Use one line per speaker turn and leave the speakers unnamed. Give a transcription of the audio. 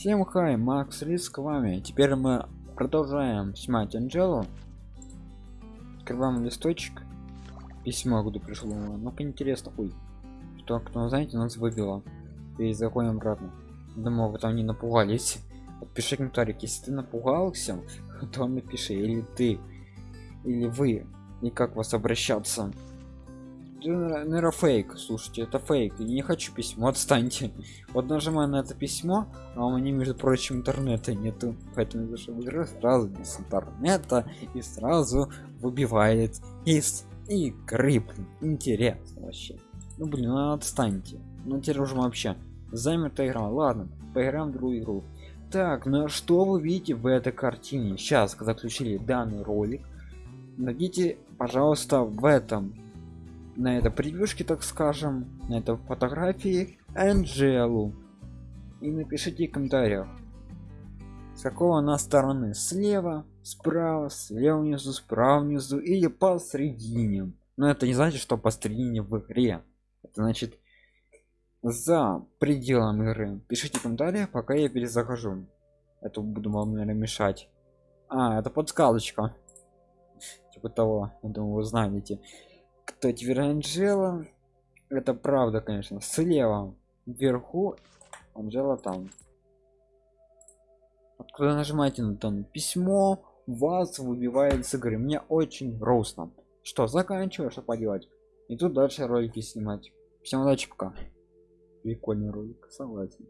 Всем хай, Макс Риск вами. Теперь мы продолжаем снимать Анджелу. Открываем листочек. Письмо, куда пришло. Ну, интересно, ой. Что, кто знаете, нас выбило. И заходим обратно. Думаю, вы там не напугались. Пиши комментарий, если ты напугался, то напиши, или ты, или вы, и как вас обращаться. Наверное фейк. Слушайте это фейк. Я не хочу письмо отстаньте. Вот нажимаю на это письмо а у меня между прочим интернета нету. Поэтому зашел в игру сразу без интернета и сразу выбивает из игры. Блин. интересно вообще. Ну блин ну отстаньте. Ну теперь уже вообще замерта игра. Ладно поиграем в другую игру. Так ну что вы видите в этой картине? Сейчас заключили данный ролик. Найдите пожалуйста в этом на это превьюшке так скажем на это фотографии анжелу и напишите в комментариях с какого она стороны слева справа слева внизу справа внизу или посередине но это не значит что посередине в игре. Это значит за пределом игры. Пишите комментарии пока я перезахожу. Это буду вам наверное мешать. А это подсказочка. Типа того я думаю вы знаете кто теперь анжела это правда конечно слева вверху анжела там. Вот когда нажимаете на там письмо вас выбивает с игры. Мне очень грустно. Что заканчиваю что поделать? И тут дальше ролики снимать. Всем удачи пока. Прикольный ролик согласен